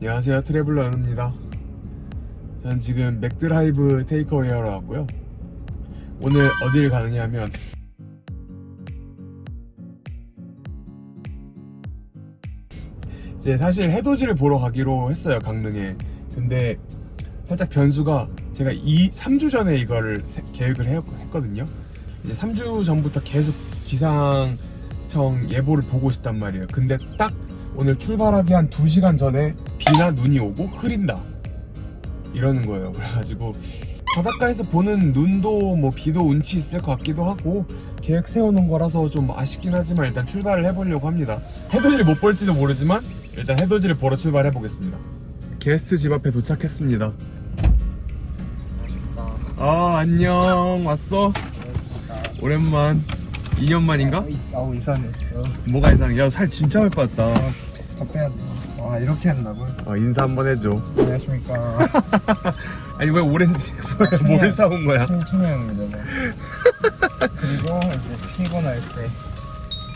안녕하세요 traveler 연우입니다. 저는 지금 맥드라이브 takeaway 하러 왔고요. 오늘 어디를 가느냐면 이제 사실 해돋이를 보러 가기로 했어요 강릉에. 근데 살짝 변수가 제가 이 3주 전에 이거를 세- 계획을 해- 했거든요. 이제 3주 전부터 계속 기상청 예보를 보고 있었단 말이에요. 근데 딱 오늘 출발하기 한 2시간 전에 비나 눈이 오고 흐린다. 이러는 거예요. 그래가지고 바닷가에서 보는 눈도 뭐 비도 운치 있을 것 같기도 하고 계획 세워놓은 거라서 좀 아쉽긴 하지만 일단 출발을 해보려고 합니다. 해돋이를 못 볼지도 모르지만 일단 해돋이를 보러 출발해 보겠습니다. 게스트 집 앞에 도착했습니다. 아 안녕. 왔어? 오랜만. 2년 만인가? 아우 이상해. 어, 뭐가 이상해? 야살 진짜 많이 빠졌다 접해야 돼. 와 이렇게 한다고? 어, 인사 한번 해줘 안녕하십니까. 아니 왜 오렌지 뭘 사온 거야? 청청형입니다. 그리고 이제 피곤할 때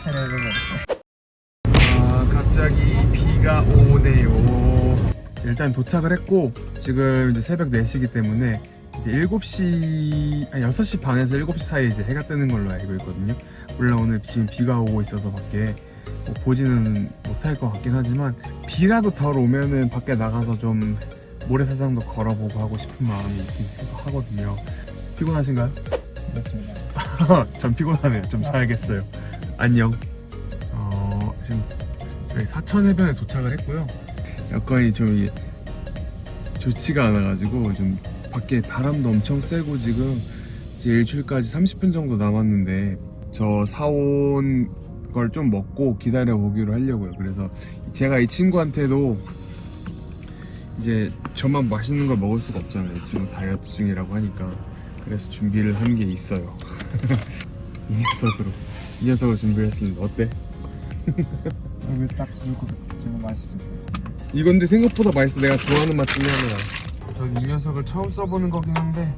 해내는 거. 아 갑자기 비가 오네요 일단 도착을 했고 지금 이제 새벽 4시기 때문에 이제 7시 아니 6시 반에서 7시 사이에 이제 해가 뜨는 걸로 알고 있거든요 물론 오늘 지금 비가 오고 있어서 밖에 뭐 보지는 못할 것 같긴 하지만 비라도 덜 오면은 밖에 나가서 좀 모래사장도 걸어보고 하고 싶은 마음이 있긴 하거든요 피곤하신가요? 그렇습니다. 전 피곤하네요. 좀 자야겠어요. 안녕. 어, 지금 저희 사천 해변에 도착을 했고요. 여건이 좀 좋지가 않아가지고 좀 밖에 바람도 엄청 세고 지금 이제 일출까지 30분 정도 남았는데 저 사온 걸 좀 먹고 기다려 보기로 하려고요. 그래서 제가 이 친구한테도 이제 저만 맛있는 걸 먹을 수가 없잖아요. 이 친구 다이어트 중이라고 하니까 그래서 준비를 한 게 있어요. 이 녀석으로 이 녀석을 준비했습니다. 어때? 여기 딱 이거 지금 맛있어. 이건데 생각보다 맛있어. 내가 좋아하는 맛 중에 하나야. 전 이 녀석을 처음 써보는 거긴 한데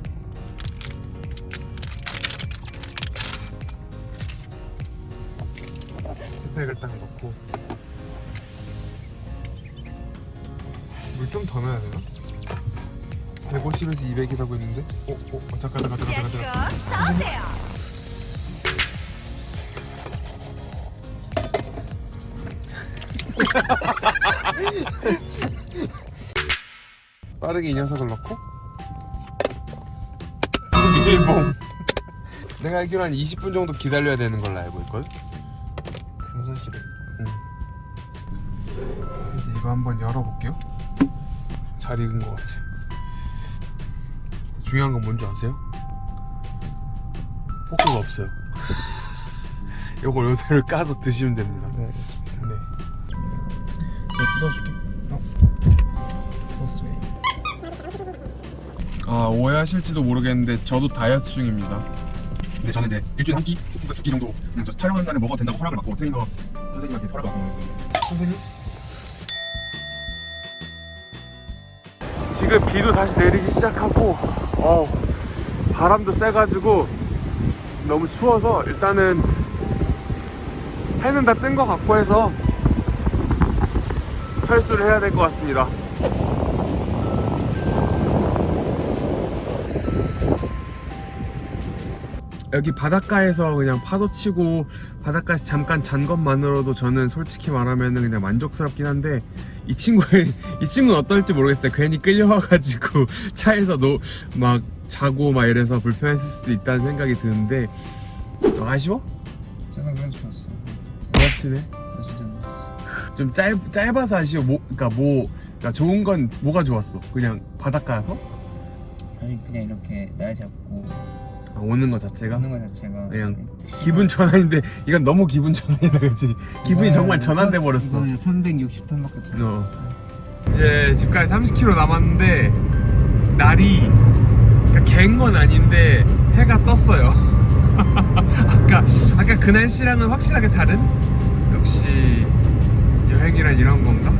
스펙을 딱 넣고 물 좀 더 넣어야 되나? 150에서 200이라고 했는데 어? 어? 어 잠깐 잠깐 잠깐 잠깐 잠깐. 빠르게 이 녀석을 넣고 일봉 내가 알기로 한 20분 정도 기다려야 되는 걸로 알고 있거든 큰 소시로. 이제 이거 한번 열어볼게요 잘 익은 것 같아 중요한 건 뭔지 아세요? 포크가 없어요 요걸 요대로 까서 드시면 됩니다 네, 알겠습니다. 네. 이거 뜯어줄게. 소스 웨이. 아 오해하실지도 모르겠는데 저도 다이어트 중입니다 근데 저는 이제 일주일에 한 끼, 두끼 두끼 정도 그냥 저 촬영하는 날에 먹어도 된다고 허락을 받고 트레이너 선생님한테 허락을 받고 선생님? 지금 비도 다시 내리기 시작하고 어 바람도 세가지고 너무 추워서 일단은 해는 다 뜬 것 같고 해서 철수를 해야 될 것 같습니다 여기 바닷가에서 그냥 파도 치고 바닷가에서 잠깐 잔 것만으로도 저는 솔직히 말하면 그냥 만족스럽긴 한데 이 친구의 이 친구는 어떨지 모르겠어요. 괜히 끌려와가지고 차에서 노, 막 자고 막 이래서 불편했을 수도 있다는 생각이 드는데 어, 아쉬워? 저는 그래도 좋았어. 진짜 좀 짧, 짧아서 아쉬워. 뭐, 그러니까 뭐 그러니까 좋은 건 뭐가 좋았어? 그냥 바닷가에서 아니 그냥 이렇게 날 잡고 아, 오는 거 자체가 하는 거 자체가 그냥 기분 전환인데 이건 너무 기분 전환이다 그치? 기분이 정말 전환돼 버렸어. 이거는 360톤밖에 안 어. 이제 집까지 30km 남았는데 날이 그러니까 갠건 아닌데 해가 떴어요. 아까 아까 그 날씨랑은 확실하게 다른 역시 여행이란 이런 건가?